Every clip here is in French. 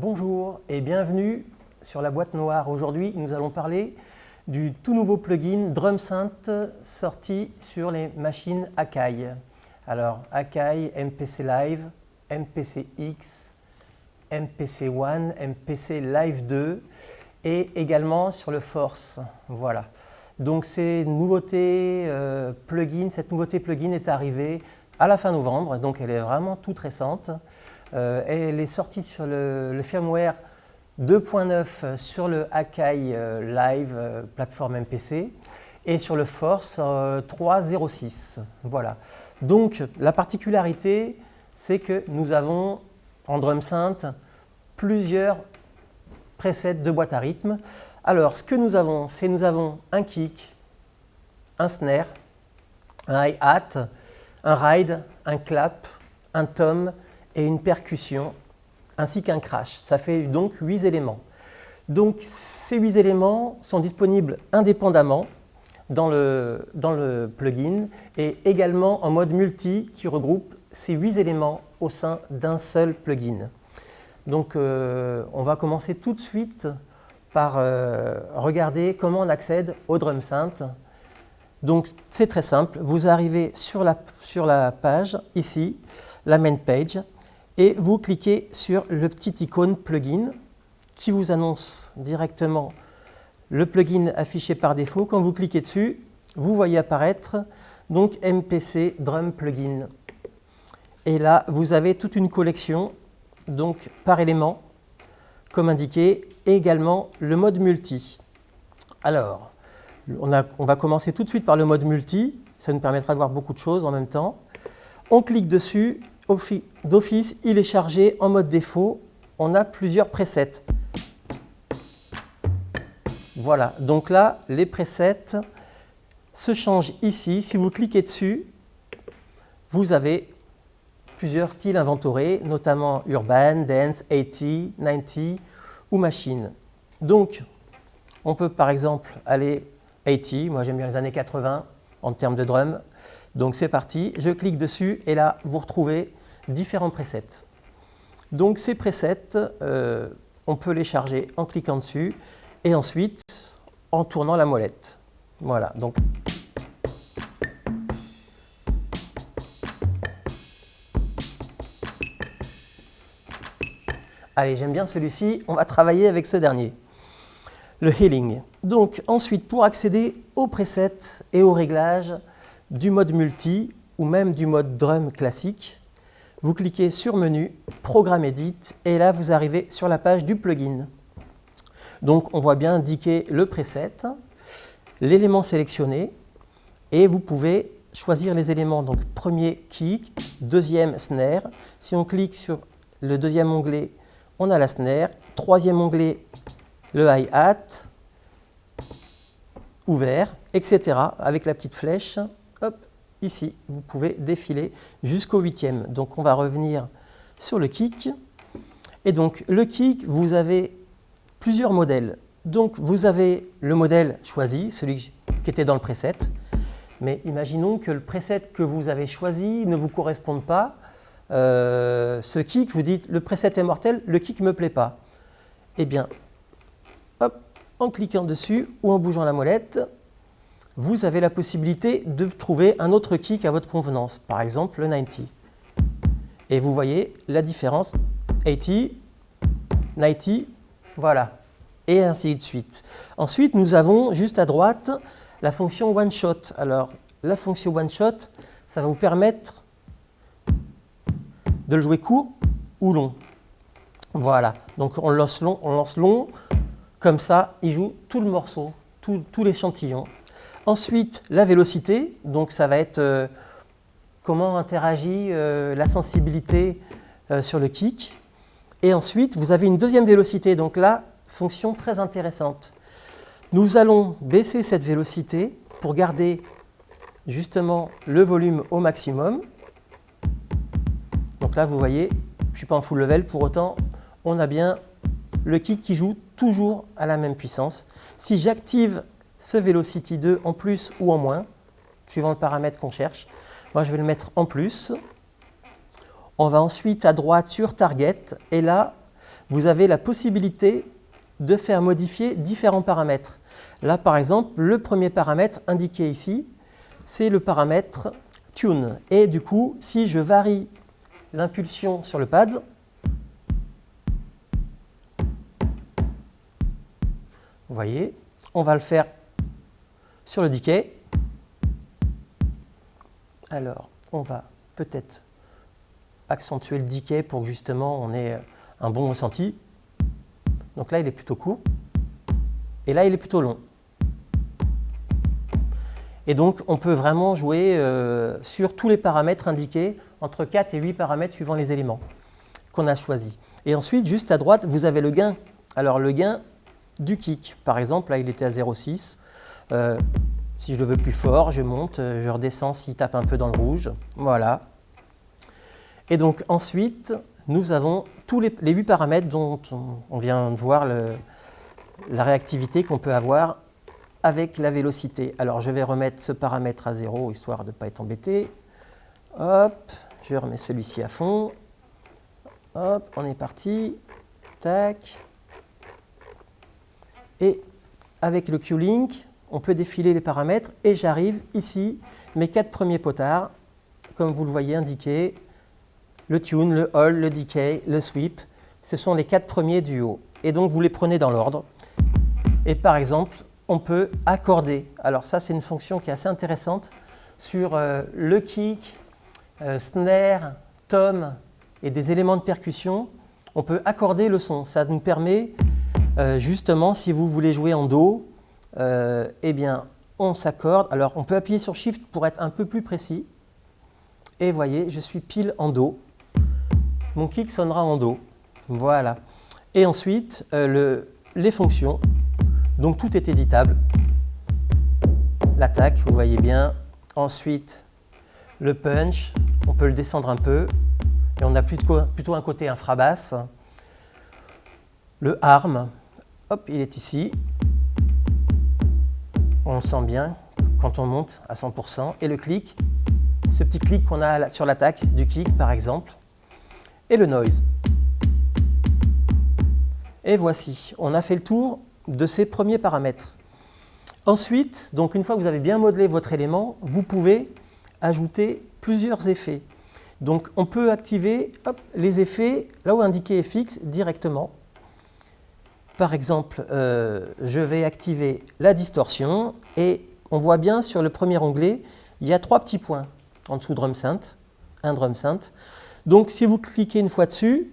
Bonjour et bienvenue sur la boîte noire. Aujourd'hui, nous allons parler du tout nouveau plugin DrumSynth sorti sur les machines Akai. Alors, Akai, MPC Live, MPC X, MPC One, MPC Live 2 et également sur le Force. Voilà. Donc, euh, plugin, cette nouveauté plugin est arrivée à la fin novembre, donc elle est vraiment toute récente. Euh, elle est sortie sur le, firmware 2.9 sur le Akai euh, Live euh, plateforme MPC et sur le Force 3.06. Voilà. Donc la particularité, c'est que nous avons en drum synth plusieurs presets de boîte à rythme. Alors ce que nous avons, c'est nous avons un kick, un snare, un hi-hat, un ride, un clap, un tom et une percussion, ainsi qu'un crash. Ça fait donc huit éléments. Donc ces huit éléments sont disponibles indépendamment dans le, dans le plugin et également en mode multi qui regroupe ces huit éléments au sein d'un seul plugin. Donc euh, on va commencer tout de suite par euh, regarder comment on accède au drum synth. Donc c'est très simple, vous arrivez sur la, sur la page, ici, la main page, et vous cliquez sur le petit icône plugin qui vous annonce directement le plugin affiché par défaut. Quand vous cliquez dessus, vous voyez apparaître donc MPC Drum Plugin. Et là, vous avez toute une collection donc par élément, comme indiqué, et également le mode multi. Alors, on, on, va commencer tout de suite par le mode multi, ça nous permettra de voir beaucoup de choses en même temps. On clique dessus d'office, il est chargé en mode défaut. On a plusieurs presets. Voilà, donc là, les presets se changent ici. Si vous cliquez dessus, vous avez plusieurs styles inventorés, notamment urban, dance, 80, 90 ou machine. Donc, on peut par exemple aller 80, moi j'aime bien les années 80 en termes de drum. Donc c'est parti, je clique dessus et là vous retrouvez différents presets. Donc ces presets, euh, on peut les charger en cliquant dessus et ensuite en tournant la molette. Voilà, donc Allez, j'aime bien celui-ci, on va travailler avec ce dernier. Le healing. Donc ensuite, pour accéder aux presets et aux réglages du mode multi ou même du mode drum classique, vous cliquez sur Menu, Programme Edit, et là vous arrivez sur la page du plugin. Donc on voit bien indiquer le preset, l'élément sélectionné, et vous pouvez choisir les éléments. Donc premier kick, deuxième snare. Si on clique sur le deuxième onglet, on a la snare. Troisième onglet, le hi-hat, ouvert, etc. avec la petite flèche. Ici, vous pouvez défiler jusqu'au huitième. Donc on va revenir sur le kick. Et donc le kick, vous avez plusieurs modèles. Donc vous avez le modèle choisi, celui qui était dans le preset. Mais imaginons que le preset que vous avez choisi ne vous corresponde pas. Euh, ce kick, vous dites le preset est mortel, le kick ne me plaît pas. Eh bien, hop, en cliquant dessus ou en bougeant la molette, vous avez la possibilité de trouver un autre kick à votre convenance, par exemple le 90. Et vous voyez la différence 80, 90, voilà, et ainsi de suite. Ensuite, nous avons juste à droite la fonction One Shot. Alors, la fonction One Shot, ça va vous permettre de le jouer court ou long. Voilà, donc on lance long, on lance long comme ça, il joue tout le morceau, tout, tout l'échantillon. Ensuite, la vélocité, donc ça va être euh, comment interagit euh, la sensibilité euh, sur le kick. Et ensuite, vous avez une deuxième vélocité, donc là, fonction très intéressante. Nous allons baisser cette vélocité pour garder justement le volume au maximum. Donc là, vous voyez, je ne suis pas en full level, pour autant, on a bien le kick qui joue toujours à la même puissance. Si j'active ce Velocity 2 en plus ou en moins, suivant le paramètre qu'on cherche. Moi, je vais le mettre en plus. On va ensuite à droite sur Target, et là, vous avez la possibilité de faire modifier différents paramètres. Là, par exemple, le premier paramètre indiqué ici, c'est le paramètre Tune. Et du coup, si je varie l'impulsion sur le pad, vous voyez, on va le faire sur le decay. Alors, on va peut-être accentuer le decay pour que justement on ait un bon ressenti. Donc là, il est plutôt court. Et là, il est plutôt long. Et donc, on peut vraiment jouer euh, sur tous les paramètres indiqués, entre 4 et 8 paramètres suivant les éléments qu'on a choisis. Et ensuite, juste à droite, vous avez le gain. Alors, le gain du kick. Par exemple, là, il était à 0,6. Euh, si je le veux plus fort, je monte, je redescends s'il tape un peu dans le rouge. Voilà. Et donc, ensuite, nous avons tous les, les 8 paramètres dont on, vient de voir la réactivité qu'on peut avoir avec la vélocité. Alors je vais remettre ce paramètre à 0 histoire de ne pas être embêté. Hop, je remets celui-ci à fond. Hop, on est parti. Tac. Et avec le Q-Link, on peut défiler les paramètres et j'arrive ici, mes quatre premiers potards, comme vous le voyez indiqué, le tune, le hold, le decay, le sweep, ce sont les quatre premiers du haut. Et donc vous les prenez dans l'ordre. Et par exemple, on peut accorder. Alors ça, c'est une fonction qui est assez intéressante sur euh, le kick, euh, snare, tom et des éléments de percussion. On peut accorder le son. Ça nous permet euh, justement, si vous voulez jouer en Do, eh bien, on s'accorde. Alors, on peut appuyer sur Shift pour être un peu plus précis. Et voyez, je suis pile en Do. Mon kick sonnera en Do. Voilà. Et ensuite, le, les fonctions. Donc tout est éditable. L'attaque, vous voyez bien. Ensuite, le punch, on peut le descendre un peu. Et on a plutôt, plutôt un côté infrabasse. Le arm, hop, il est ici. On sent bien quand on monte à 100%. Et le clic, ce petit clic qu'on a sur l'attaque du kick par exemple. Et le noise. Et voici, on a fait le tour de ces premiers paramètres. Ensuite, donc une fois que vous avez bien modelé votre élément, vous pouvez ajouter plusieurs effets. Donc on peut activer les effets là où indiqué FX directement. Par exemple, euh, je vais activer la distorsion et on voit bien sur le premier onglet, il y a trois petits points en dessous drum synth, un drum synth. Donc si vous cliquez une fois dessus,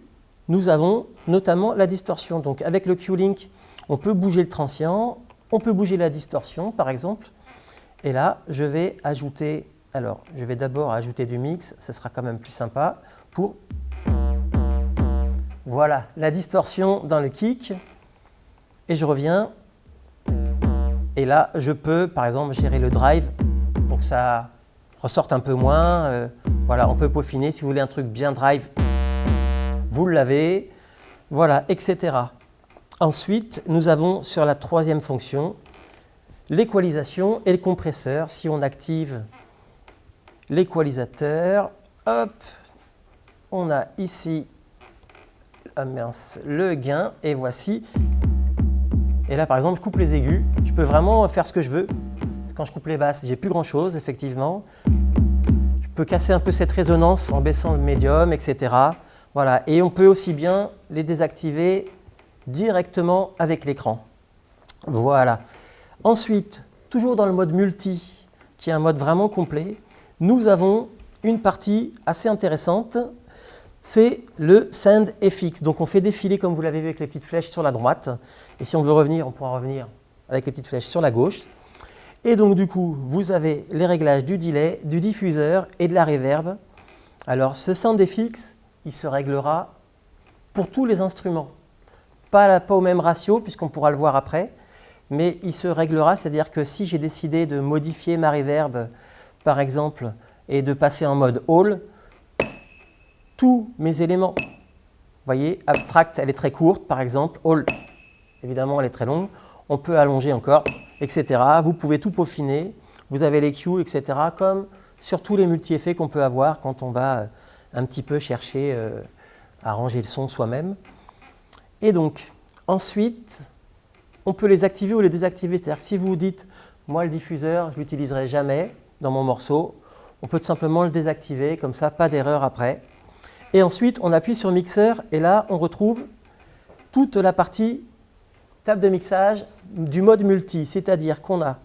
nous avons notamment la distorsion. Donc avec le Q-Link, on peut bouger le transient, on peut bouger la distorsion par exemple. Et là, je vais ajouter, alors je vais d'abord ajouter du mix, ce sera quand même plus sympa, pour, voilà, la distorsion dans le kick. Et je reviens, et là, je peux par exemple gérer le drive pour que ça ressorte un peu moins. Euh, voilà, on peut peaufiner, si vous voulez un truc bien drive, vous l'avez, voilà, etc. Ensuite, nous avons sur la troisième fonction l'équalisation et le compresseur. Si on active l'équalisateur, hop, on a ici ah le gain et voici. Et là, par exemple, je coupe les aigus. Je peux vraiment faire ce que je veux. Quand je coupe les basses, j'ai plus grand chose, effectivement. Je peux casser un peu cette résonance en baissant le médium, etc. Voilà. Et on peut aussi bien les désactiver directement avec l'écran. Voilà. Ensuite, toujours dans le mode multi, qui est un mode vraiment complet, nous avons une partie assez intéressante, c'est le Send FX. Donc on fait défiler, comme vous l'avez vu avec les petites flèches sur la droite. Et si on veut revenir, on pourra revenir avec les petites flèches sur la gauche. Et donc du coup, vous avez les réglages du delay, du diffuseur et de la reverb. Alors ce Send FX, il se réglera pour tous les instruments pas, au même ratio, puisqu'on pourra le voir après, mais il se réglera, c'est-à-dire que si j'ai décidé de modifier ma reverb, par exemple, et de passer en mode All, tous mes éléments, vous voyez, abstract, elle est très courte, par exemple, All, évidemment, elle est très longue, on peut allonger encore, etc. Vous pouvez tout peaufiner, vous avez les cues, etc., comme sur tous les multi-effets qu'on peut avoir quand on va un petit peu chercher euh, à ranger le son soi-même. Et donc, ensuite, on peut les activer ou les désactiver. C'est-à-dire si vous dites, moi le diffuseur, je ne l'utiliserai jamais dans mon morceau, on peut tout simplement le désactiver, comme ça, pas d'erreur après. Et ensuite, on appuie sur mixeur et là, on retrouve toute la partie table de mixage du mode multi, c'est-à-dire qu'on a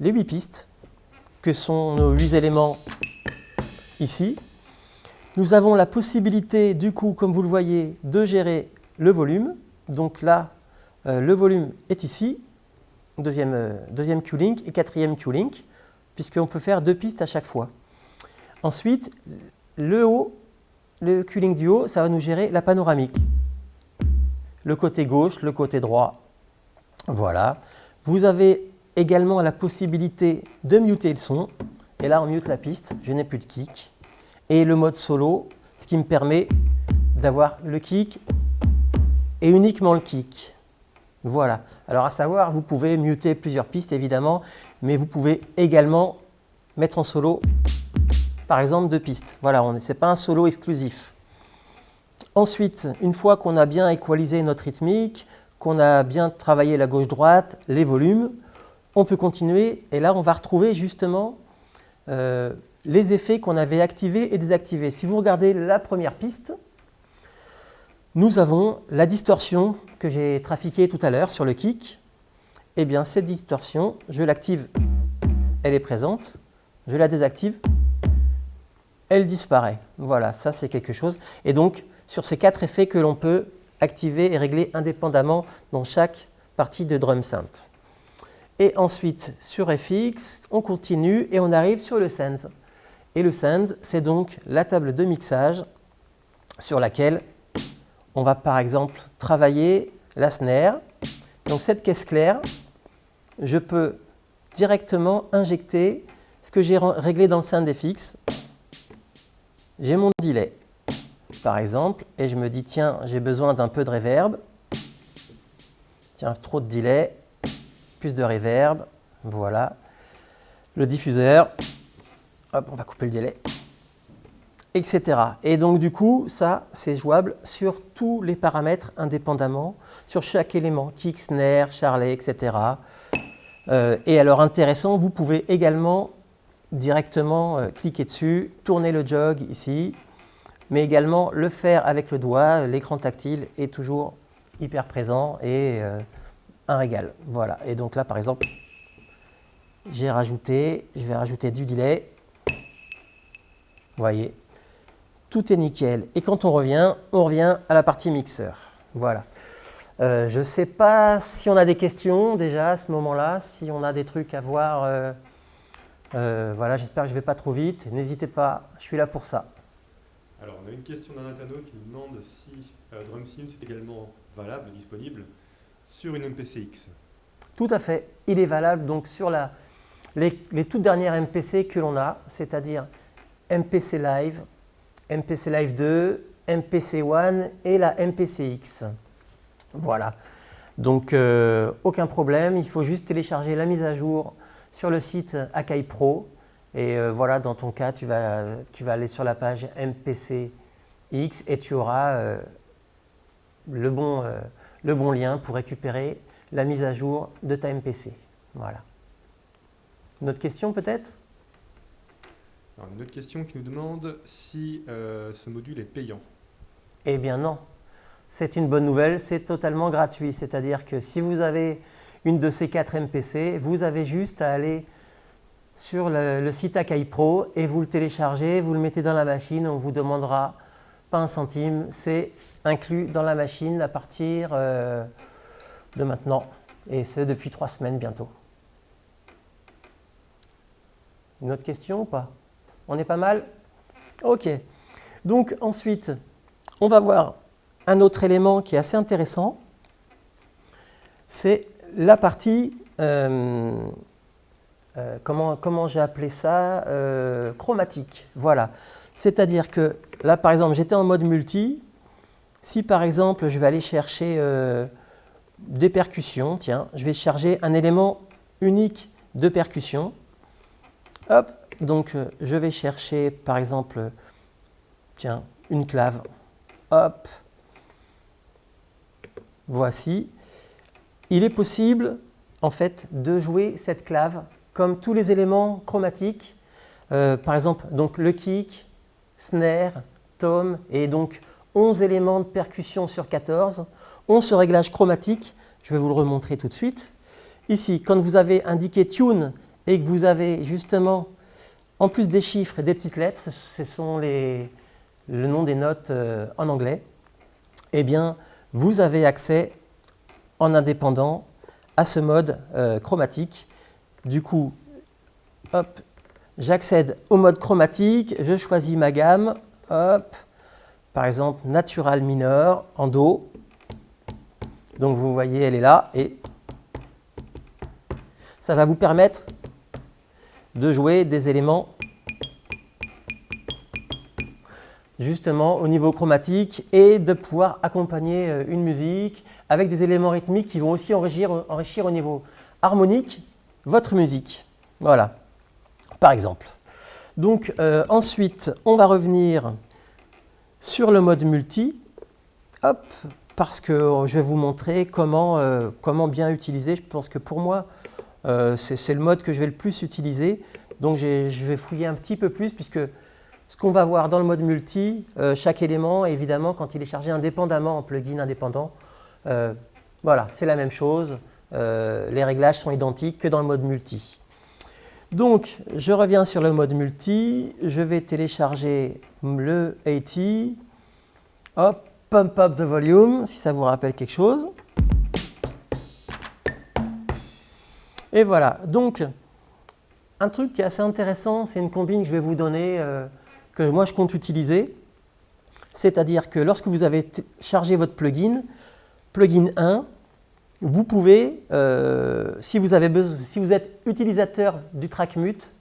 les 8 pistes, que sont nos 8 éléments ici. Nous avons la possibilité, du coup, comme vous le voyez, de gérer le volume. Donc là, euh, le volume est ici, deuxième, euh, deuxième Q-Link et quatrième Q-Link, puisqu'on peut faire deux pistes à chaque fois. Ensuite, le haut, le Q-Link du haut, ça va nous gérer la panoramique. Le côté gauche, le côté droit. Voilà. Vous avez également la possibilité de muter le son. Et là, on mute la piste, je n'ai plus de kick. Et le mode solo, ce qui me permet d'avoir le kick et uniquement le kick. Voilà. Alors à savoir, vous pouvez muter plusieurs pistes évidemment, mais vous pouvez également mettre en solo, par exemple, deux pistes. Voilà, ce n'est pas un solo exclusif. Ensuite, une fois qu'on a bien équalisé notre rythmique, qu'on a bien travaillé la gauche-droite, les volumes, on peut continuer et là on va retrouver justement euh, les effets qu'on avait activés et désactivés. Si vous regardez la première piste, nous avons la distorsion que j'ai trafiquée tout à l'heure sur le kick. Eh bien, cette distorsion, je l'active, elle est présente. Je la désactive, elle disparaît. Voilà, ça c'est quelque chose. Et donc, sur ces quatre effets que l'on peut activer et régler indépendamment dans chaque partie de drum synth. Et ensuite, sur FX, on continue et on arrive sur le Sends. Et le Sends, c'est donc la table de mixage sur laquelle on va par exemple travailler la snare. Donc cette caisse claire, je peux directement injecter ce que j'ai réglé dans le SoundFX. J'ai mon delay, par exemple, et je me dis, tiens, j'ai besoin d'un peu de reverb. Tiens, trop de delay, plus de reverb, voilà. Le diffuseur, hop, on va couper le délai etc. Et donc du coup, ça, c'est jouable sur tous les paramètres indépendamment, sur chaque élément, kick, snare, charlet, etc. Euh, et alors intéressant, vous pouvez également directement euh, cliquer dessus, tourner le jog ici, mais également le faire avec le doigt, l'écran tactile est toujours hyper présent et euh, un régal. Voilà, et donc là par exemple, j'ai rajouté, je vais rajouter du delay, vous voyez, tout est nickel. Et quand on revient, on revient à la partie mixeur. Voilà. Euh, je ne sais pas si on a des questions déjà à ce moment-là, si on a des trucs à voir. Euh, euh, voilà, j'espère que je ne vais pas trop vite. N'hésitez pas, je suis là pour ça. Alors, on a une question d'un internaute qui nous demande si DrumSim est également valable, disponible sur une MPCX. Tout à fait. Il est valable donc sur la, les, les toutes dernières MPC que l'on a, c'est-à-dire MPC Live, MPC Live 2, MPC One et la MPCX. Voilà. Donc, euh, aucun problème. Il faut juste télécharger la mise à jour sur le site Akai Pro. Et euh, voilà, dans ton cas, tu vas, tu vas aller sur la page MPCX et tu auras euh, le, bon, le bon lien pour récupérer la mise à jour de ta MPC. Voilà. Une autre question peut-être? Une autre question qui nous demande si euh, ce module est payant. Eh bien non, c'est une bonne nouvelle, c'est totalement gratuit. C'est-à-dire que si vous avez une de ces quatre MPC, vous avez juste à aller sur le, site Akai Pro et vous le téléchargez, vous le mettez dans la machine, on vous demandera pas un centime, c'est inclus dans la machine à partir euh, de maintenant et c'est depuis trois semaines bientôt. Une autre question ou pas? On est pas mal? Ok. Donc ensuite, on va voir un autre élément qui est assez intéressant. C'est la partie, euh, euh, comment, comment j'ai appelé ça euh, Chromatique. Voilà. C'est-à-dire que là, par exemple, j'étais en mode multi. Si par exemple, je vais aller chercher des percussions, tiens, je vais charger un élément unique de percussion. Hop, donc, je vais chercher, par exemple, tiens, une clave. Hop. voici, il est possible en fait de jouer cette clave comme tous les éléments chromatiques, euh, par exemple donc le kick, snare, tom et donc 11 éléments de percussion sur 14 ont ce réglage chromatique, je vais vous le remontrer tout de suite. Ici, quand vous avez indiqué tune et que vous avez justement, en plus des chiffres et des petites lettres, ce sont les, le nom des notes euh, en anglais, eh bien, vous avez accès en indépendant à ce mode euh, chromatique. Du coup, hop, j'accède au mode chromatique, je choisis ma gamme, hop, par exemple natural mineur en Do. Donc vous voyez, elle est là et ça va vous permettre de jouer des éléments justement au niveau chromatique et de pouvoir accompagner euh, une musique avec des éléments rythmiques qui vont aussi enrichir, au niveau harmonique votre musique. Voilà, par exemple. Donc euh, ensuite, on va revenir sur le mode multi, hop, parce que je vais vous montrer comment, euh, comment bien utiliser. Je pense que pour moi, c'est le mode que je vais le plus utiliser. Donc je vais fouiller un petit peu plus puisque ce qu'on va voir dans le mode multi, euh, chaque élément, évidemment, quand il est chargé indépendamment en plugin indépendant, euh, voilà, c'est la même chose. Euh, les réglages sont identiques que dans le mode multi. Donc, je reviens sur le mode multi. Je vais télécharger le AT. Hop, pump up the volume, si ça vous rappelle quelque chose. Et voilà. Donc, un truc qui est assez intéressant, c'est une combine que je vais vous donner que moi je compte utiliser. C'est-à-dire que lorsque vous avez chargé votre plugin, plugin 1, vous pouvez, euh, si, vous avez si vous êtes utilisateur du track mute,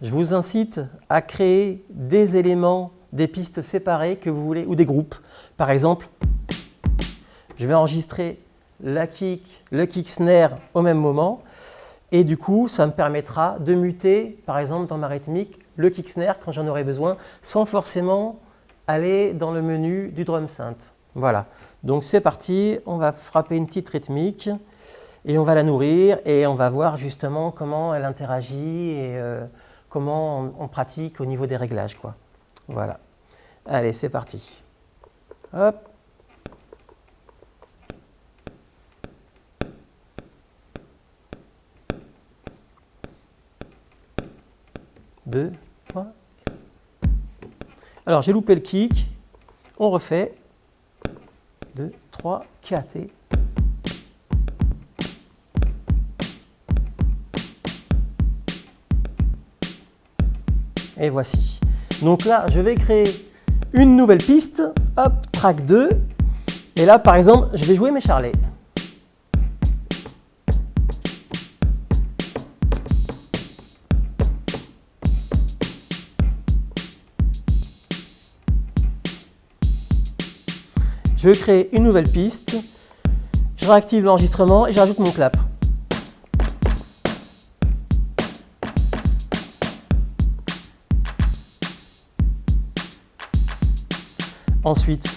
je vous incite à créer des éléments, des pistes séparées que vous voulez, ou des groupes. Par exemple, je vais enregistrer la kick, le kick snare au même moment, et du coup, ça me permettra de muter, par exemple, dans ma rythmique, le snare quand j'en aurai besoin, sans forcément aller dans le menu du drum synth. Voilà, donc c'est parti, on va frapper une petite rythmique et on va la nourrir et on va voir justement comment elle interagit et euh, comment on, pratique au niveau des réglages. Quoi. Voilà, allez c'est parti. Hop. 2, 3. Alors j'ai loupé le kick, on refait. 2, 3, 4 et... Et voici. Donc là, je vais créer une nouvelle piste. Hop, track 2. Et là, par exemple, je vais jouer mes charlets. Je crée une nouvelle piste, je réactive l'enregistrement et je rajoute mon clap. Ensuite,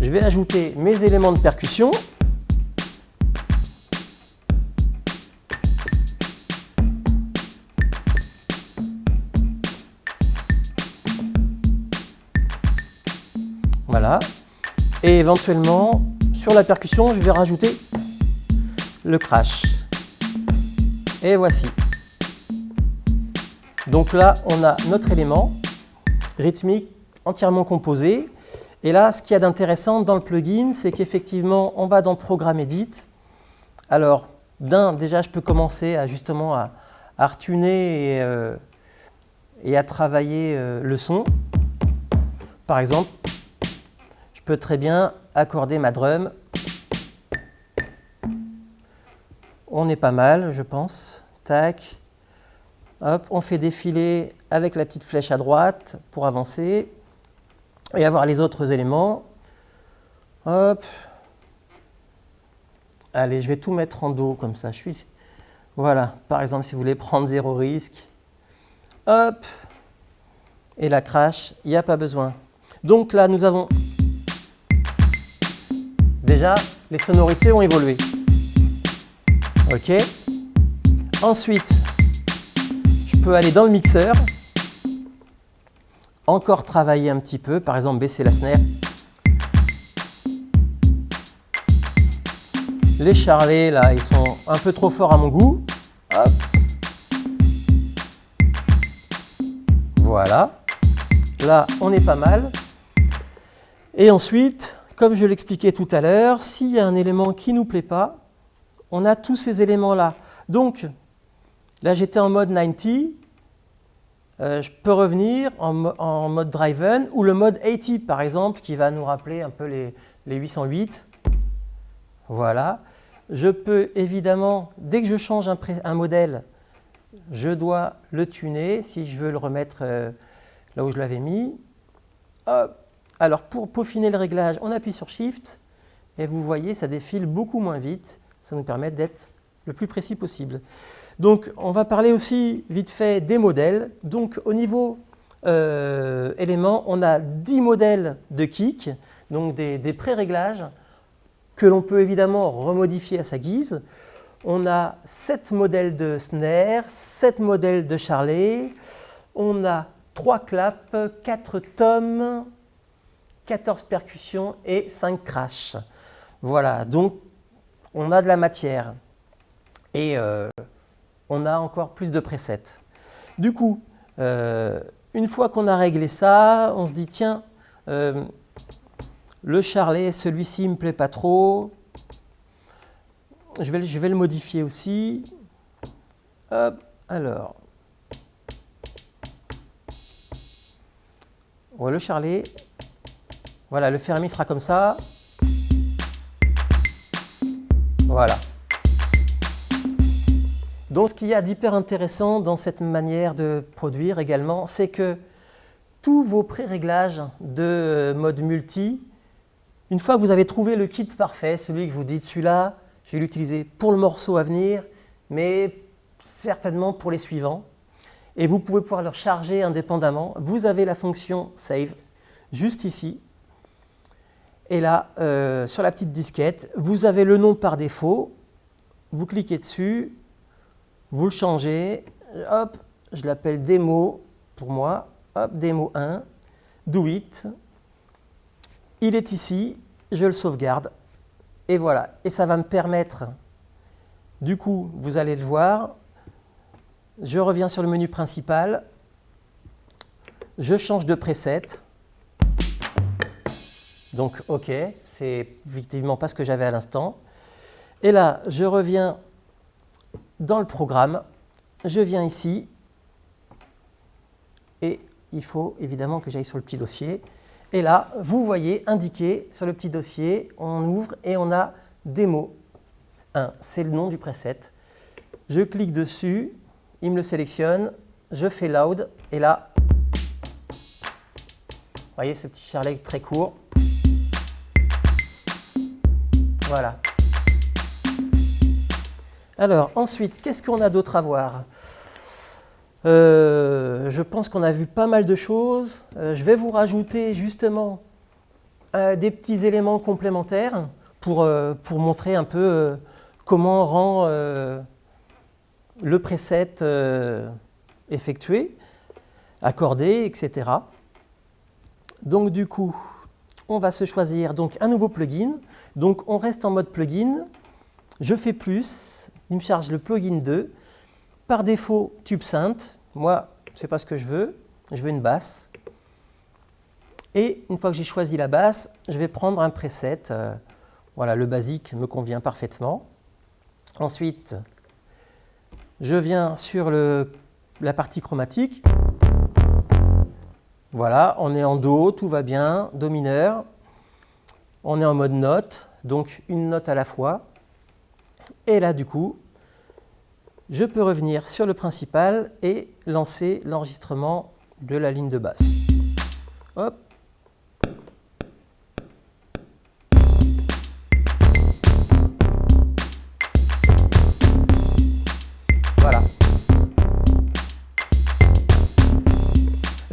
je vais ajouter mes éléments de percussion. Et éventuellement, sur la percussion, je vais rajouter le crash. Et voici. Donc là, on a notre élément rythmique entièrement composé. Et là, ce qu'il y a d'intéressant dans le plugin, c'est qu'effectivement, on va dans Programme Edit. Alors, d'un, déjà, je peux commencer à justement à, retuner et, euh, à travailler euh, le son. Par exemple, peux très bien accorder ma drum. On est pas mal, je pense. Tac. Hop, on fait défiler avec la petite flèche à droite pour avancer et avoir les autres éléments. Hop. Allez, je vais tout mettre en dos comme ça. Je. Voilà, par exemple, si vous voulez prendre zéro risque. Hop. Et la crash, il n'y a pas besoin. Donc là, nous avons les sonorités ont évolué. Ok Ensuite, je peux aller dans le mixeur, encore travailler un petit peu, par exemple baisser la snare. Les charlets, là, ils sont un peu trop forts à mon goût. Voilà. Là, on est pas mal. Et ensuite, comme je l'expliquais tout à l'heure, s'il y a un élément qui ne nous plaît pas, on a tous ces éléments-là. Donc, là j'étais en mode 90, euh, je peux revenir en, mode driven ou le mode 80 par exemple, qui va nous rappeler un peu les, 808. Voilà. Je peux évidemment, dès que je change un, modèle, je dois le tuner si je veux le remettre euh, là où je l'avais mis. Hop. Alors pour peaufiner le réglage, on appuie sur Shift et vous voyez, ça défile beaucoup moins vite. Ça nous permet d'être le plus précis possible. Donc on va parler aussi vite fait des modèles. Donc au niveau euh, éléments, on a 10 modèles de kick, donc des, des pré-réglages que l'on peut évidemment remodifier à sa guise. On a 7 modèles de snare, 7 modèles de charlet, on a 3 claps, 4 tomes, 14 percussions et 5 crashs. Voilà, donc on a de la matière et euh, on a encore plus de presets. Du coup, euh, une fois qu'on a réglé ça, on se dit tiens, euh, le charlet, celui-ci ne me plaît pas trop, je vais, je vais le modifier aussi. Hop, alors, le charlet, voilà, le fermi sera comme ça. Voilà. Donc ce qu'il y a d'hyper intéressant dans cette manière de produire également, c'est que tous vos pré-réglages de mode multi, une fois que vous avez trouvé le kit parfait, celui que vous dites celui-là, je vais l'utiliser pour le morceau à venir, mais certainement pour les suivants, et vous pouvez pouvoir le charger indépendamment, vous avez la fonction Save juste ici, et là, euh, sur la petite disquette, vous avez le nom par défaut. Vous cliquez dessus, vous le changez. Hop, je l'appelle démo pour moi. Hop, démo 1, do it. Il est ici, je le sauvegarde. Et voilà. Et ça va me permettre, du coup, vous allez le voir, je reviens sur le menu principal, je change de preset, donc OK, c'est effectivement pas ce que j'avais à l'instant. Et là, je reviens dans le programme, je viens ici, et il faut évidemment que j'aille sur le petit dossier. Et là, vous voyez indiqué sur le petit dossier, on ouvre et on a démo 1, c'est le nom du preset. Je clique dessus, il me le sélectionne, je fais loud, et là, vous voyez ce petit charlet très court, voilà. Alors, ensuite, qu'est-ce qu'on a d'autre à voir? Euh, Je pense qu'on a vu pas mal de choses. Euh, je vais vous rajouter justement euh, des petits éléments complémentaires pour, pour montrer un peu comment rend le preset effectué, accordé, etc. Donc du coup, on va se choisir donc un nouveau plugin. Donc on reste en mode plugin, je fais plus, il me charge le plugin 2. Par défaut, tube synth, moi, ce n'est pas ce que je veux, je veux une basse. Et une fois que j'ai choisi la basse, je vais prendre un preset. Euh, voilà, le basique me convient parfaitement. Ensuite, je viens sur la partie chromatique. Voilà, on est en Do, tout va bien, Do mineur. On est en mode note, donc une note à la fois. Et là, du coup, je peux revenir sur le principal et lancer l'enregistrement de la ligne de basse. Hop.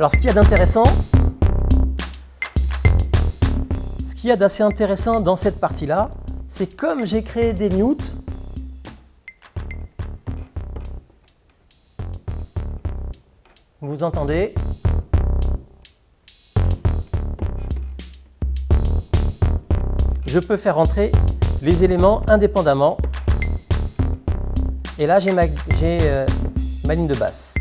Alors, ce qu'il y a d'intéressant, qu'il y a d'assez intéressant dans cette partie-là, c'est comme j'ai créé des mutes, vous entendez Je peux faire rentrer les éléments indépendamment. Et là, j'ai ma, euh, ma ligne de basse.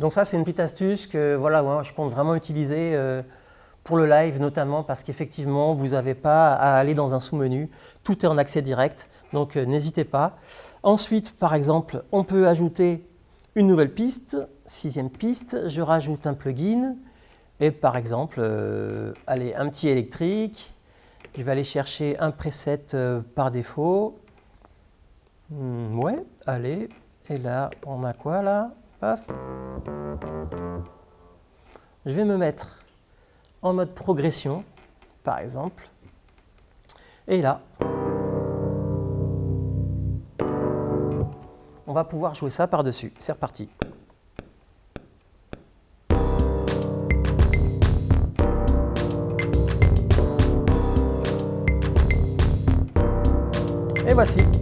Donc ça, c'est une petite astuce que voilà, je compte vraiment utiliser euh, pour le live, notamment parce qu'effectivement, vous n'avez pas à aller dans un sous-menu. Tout est en accès direct, donc euh, n'hésitez pas. Ensuite, par exemple, on peut ajouter une nouvelle piste, sixième piste, je rajoute un plugin et par exemple, euh, allez, un petit électrique, je vais aller chercher un preset par défaut. Hmm, ouais, allez, et là, on a quoi là? Je vais me mettre en mode progression, par exemple. Et là, on va pouvoir jouer ça par-dessus. C'est reparti. Et voici.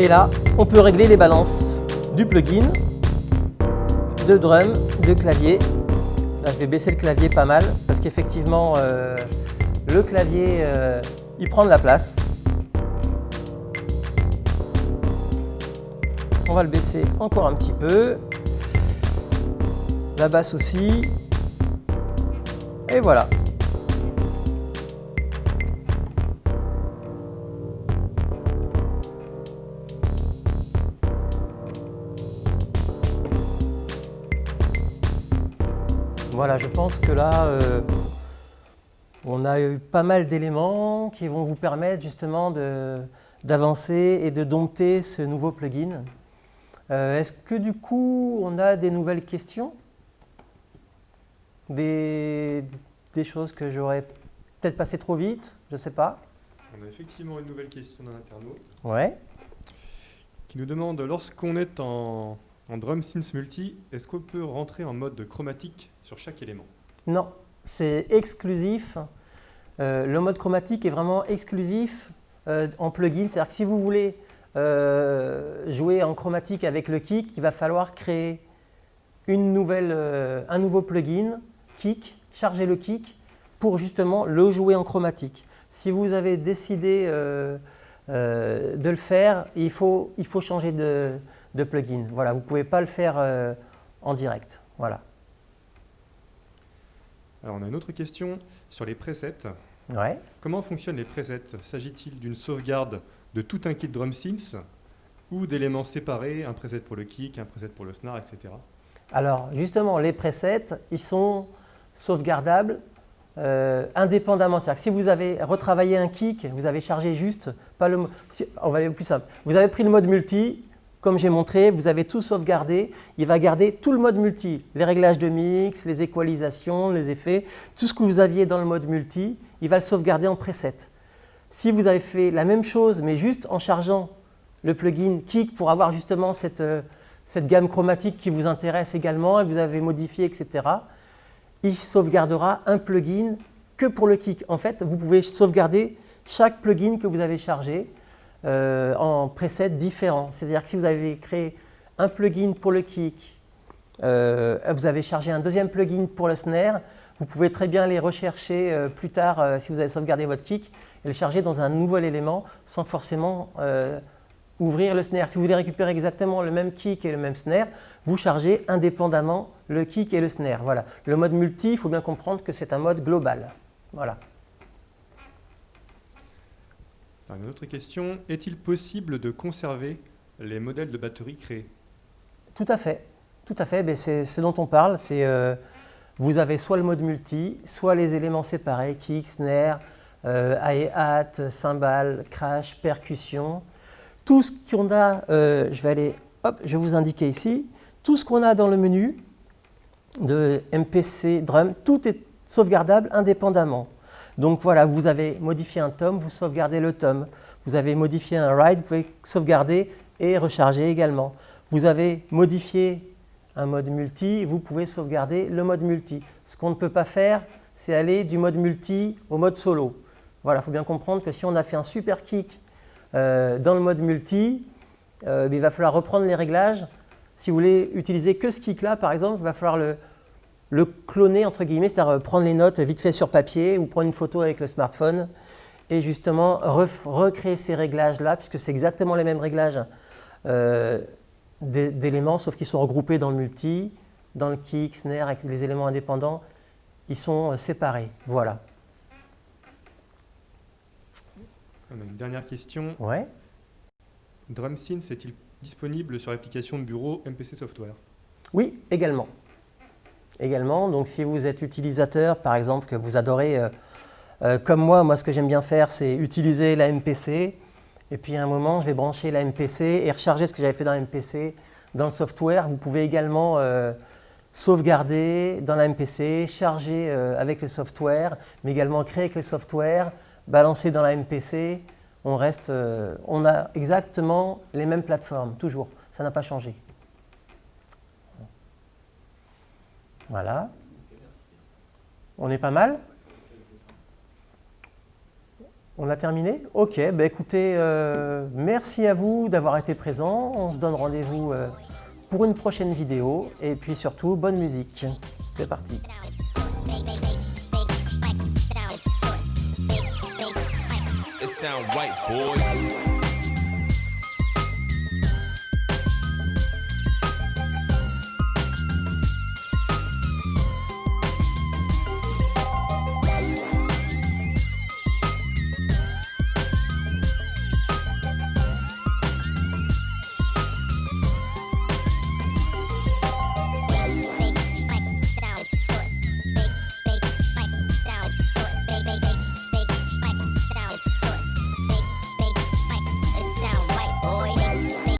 Et là, on peut régler les balances du plugin, de drum, de clavier. Là, je vais baisser le clavier pas mal parce qu'effectivement, euh, le clavier, euh, il prend de la place. On va le baisser encore un petit peu. La basse aussi. Et voilà. Voilà, je pense que là, euh, on a eu pas mal d'éléments qui vont vous permettre justement d'avancer et de dompter ce nouveau plugin. Euh, est-ce que du coup, on a des nouvelles questions? Des, des choses que j'aurais peut-être passé trop vite Je ne sais pas. On a effectivement une nouvelle question d'un internaute. Ouais. Qui nous demande, lorsqu'on est en en Drum Synth Multi, est-ce qu'on peut rentrer en mode chromatique sur chaque élément? Non, c'est exclusif. Euh, le mode chromatique est vraiment exclusif euh, en plugin. C'est-à-dire que si vous voulez euh, jouer en chromatique avec le kick, il va falloir créer une nouvelle, un nouveau plugin, kick, charger le kick, pour justement le jouer en chromatique. Si vous avez décidé de le faire, il faut, il faut changer de, de plugin. Voilà, vous ne pouvez pas le faire euh, en direct. Voilà. Alors on a une autre question sur les presets. Ouais. Comment fonctionnent les presets? S'agit-il d'une sauvegarde de tout un kit drum synth ou d'éléments séparés, un preset pour le kick, un preset pour le snare, etc. Alors justement, les presets, ils sont sauvegardables euh, indépendamment. C'est-à-dire que si vous avez retravaillé un kick, vous avez chargé juste, pas le, on va aller plus simple, vous avez pris le mode multi, comme j'ai montré, vous avez tout sauvegardé. Il va garder tout le mode multi, les réglages de mix, les équalisations, les effets, tout ce que vous aviez dans le mode multi, il va le sauvegarder en preset. Si vous avez fait la même chose, mais juste en chargeant le plugin Kick pour avoir justement cette, euh, cette gamme chromatique qui vous intéresse également, et vous avez modifié, etc., il sauvegardera un plugin que pour le Kick. En fait, vous pouvez sauvegarder chaque plugin que vous avez chargé euh, en presets différents. C'est-à-dire que si vous avez créé un plugin pour le kick, euh, vous avez chargé un deuxième plugin pour le snare, vous pouvez très bien les rechercher euh, plus tard si vous avez sauvegardé votre kick et le charger dans un nouvel élément sans forcément ouvrir le snare. Si vous voulez récupérer exactement le même kick et le même snare, vous chargez indépendamment le kick et le snare. Voilà. Le mode multi, il faut bien comprendre que c'est un mode global. Voilà une autre question, est-il possible de conserver les modèles de batterie créés? Tout à fait, tout à fait. C'est ce dont on parle. C'est euh, vous avez soit le mode multi, soit les éléments séparés, kick, snare, euh, hi-hat, cymbale, crash, percussion. Tout ce qu'on a, euh, je vais aller, hop, je vais vous indiquer ici, tout ce qu'on a dans le menu de MPC, drum, tout est sauvegardable indépendamment. Donc voilà, vous avez modifié un tome, vous sauvegardez le tome. Vous avez modifié un ride, vous pouvez sauvegarder et recharger également. Vous avez modifié un mode multi, vous pouvez sauvegarder le mode multi. Ce qu'on ne peut pas faire, c'est aller du mode multi au mode solo. Voilà, il faut bien comprendre que si on a fait un super kick euh, dans le mode multi, euh, il va falloir reprendre les réglages. Si vous voulez utiliser que ce kick-là, par exemple, il va falloir le, le cloner, entre guillemets, c'est-à-dire euh, prendre les notes vite fait sur papier ou prendre une photo avec le smartphone et justement recréer ces réglages-là, puisque c'est exactement les mêmes réglages euh, d'éléments, sauf qu'ils sont regroupés dans le multi, dans le kick, snare, avec les éléments indépendants, ils sont euh, séparés. Voilà. On a une dernière question. Ouais. DrumSynth est-il disponible sur l'application de bureau MPC Software? Oui, également. Donc si vous êtes utilisateur, par exemple, que vous adorez euh, euh, comme moi, moi ce que j'aime bien faire, c'est utiliser la MPC, et puis à un moment, je vais brancher la MPC et recharger ce que j'avais fait dans la MPC dans le software. Vous pouvez également euh, sauvegarder dans la MPC, charger avec le software, mais également créer avec le software, balancer dans la MPC. On, reste, on a exactement les mêmes plateformes, toujours. Ça n'a pas changé. Voilà. On est pas mal on a terminé Ok, bah écoutez, euh, merci à vous d'avoir été présents. On se donne rendez-vous euh, pour une prochaine vidéo. Et puis surtout, bonne musique. C'est parti.